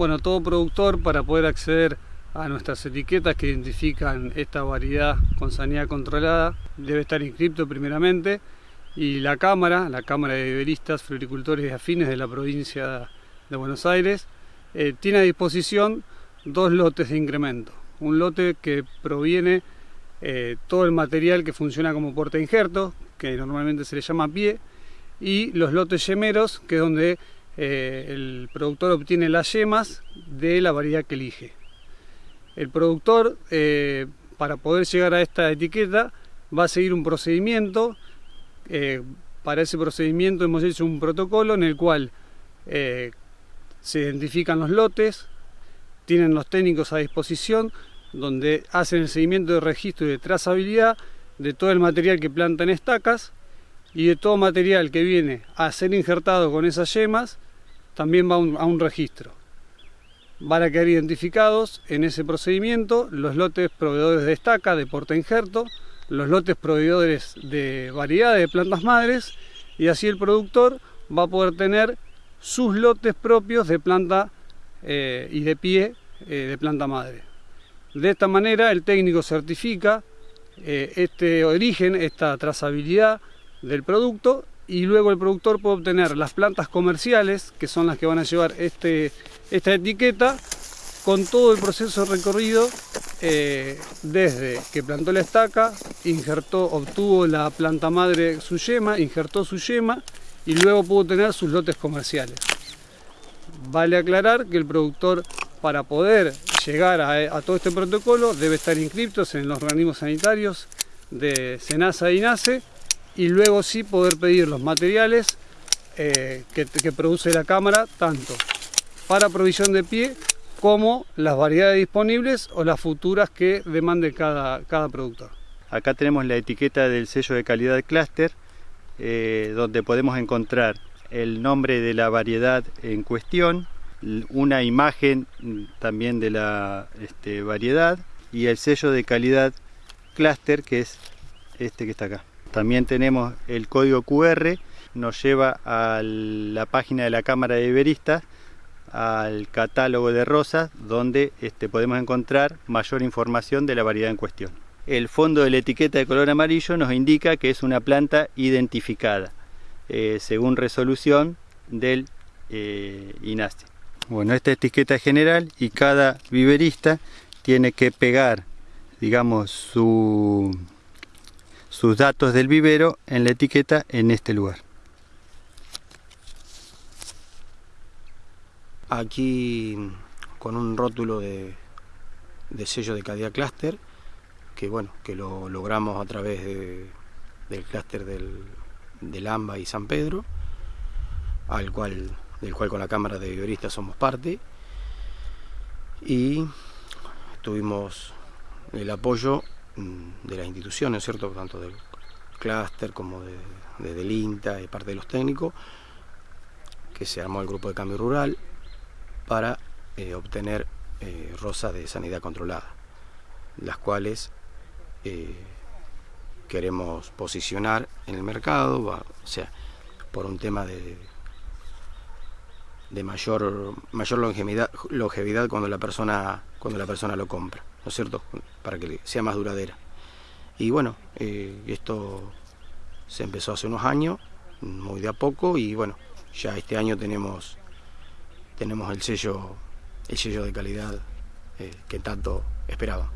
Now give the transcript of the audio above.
Bueno, todo productor para poder acceder a nuestras etiquetas que identifican esta variedad con sanidad controlada debe estar inscripto primeramente y la Cámara, la Cámara de Viveristas, Floricultores y Afines de la provincia de Buenos Aires, eh, tiene a disposición dos lotes de incremento. Un lote que proviene eh, todo el material que funciona como porta injerto, que normalmente se le llama pie, y los lotes yemeros, que es donde eh, el productor obtiene las yemas de la variedad que elige. El productor, para poder llegar a esta etiqueta, va a seguir un procedimiento eh, para ese procedimiento hemos hecho un protocolo en el cual eh, se identifican los lotes, tienen los técnicos a disposición, donde hacen el seguimiento de registro y de trazabilidad de todo el material que planta en estacas y de todo material que viene a ser injertado con esas yemas, también va a un registro. Van a quedar identificados en ese procedimiento los lotes proveedores de estaca, de porta injerto, los lotes proveedores de variedades de plantas madres y así el productor va a poder tener sus lotes propios de planta eh, y de pie eh, de planta madre. De esta manera el técnico certifica eh, este origen, esta trazabilidad del producto y luego el productor puede obtener las plantas comerciales que son las que van a llevar este, esta etiqueta con todo el proceso recorrido eh, desde que plantó la estaca, injertó, obtuvo la planta madre su yema, injertó su yema y luego pudo tener sus lotes comerciales. Vale aclarar que el productor para poder llegar a, todo este protocolo debe estar inscrito en los organismos sanitarios de SENASA y INASE y luego sí poder pedir los materiales eh, que, produce la cámara tanto para provisión de pie como las variedades disponibles o las futuras que demande cada, cada productor. Acá tenemos la etiqueta del sello de calidad Cluster, eh, donde podemos encontrar el nombre de la variedad en cuestión, una imagen también de la este, variedad y el sello de calidad Cluster, que es este que está acá. También tenemos el código QR, nos lleva a la página de la Cámara de Iberistas, al catálogo de rosas donde este, podemos encontrar mayor información de la variedad en cuestión. El fondo de la etiqueta de color amarillo nos indica que es una planta identificada eh, según resolución del eh, INASE. Bueno, esta etiqueta es general y cada viverista tiene que pegar, digamos, sus datos del vivero en la etiqueta en este lugar. aquí con un rótulo de, sello de calidad clúster que bueno que lo logramos a través del clúster del, AMBA y San Pedro al cual del cual con la cámara de viveristas somos parte y tuvimos el apoyo de las instituciones cierto tanto del clúster como de, de, del INTA y parte de los técnicos que se armó el grupo de cambio rural para eh, obtener eh, rosas de sanidad controlada, las cuales eh, queremos posicionar en el mercado, o sea, por un tema de, de mayor, mayor longevidad, longevidad cuando la persona cuando la persona lo compra, ¿no es cierto? Para que sea más duradera. Y bueno, esto se empezó hace unos años, muy de a poco, y bueno, ya este año tenemos tenemos el sello, el sello de calidad eh, que tanto esperaba.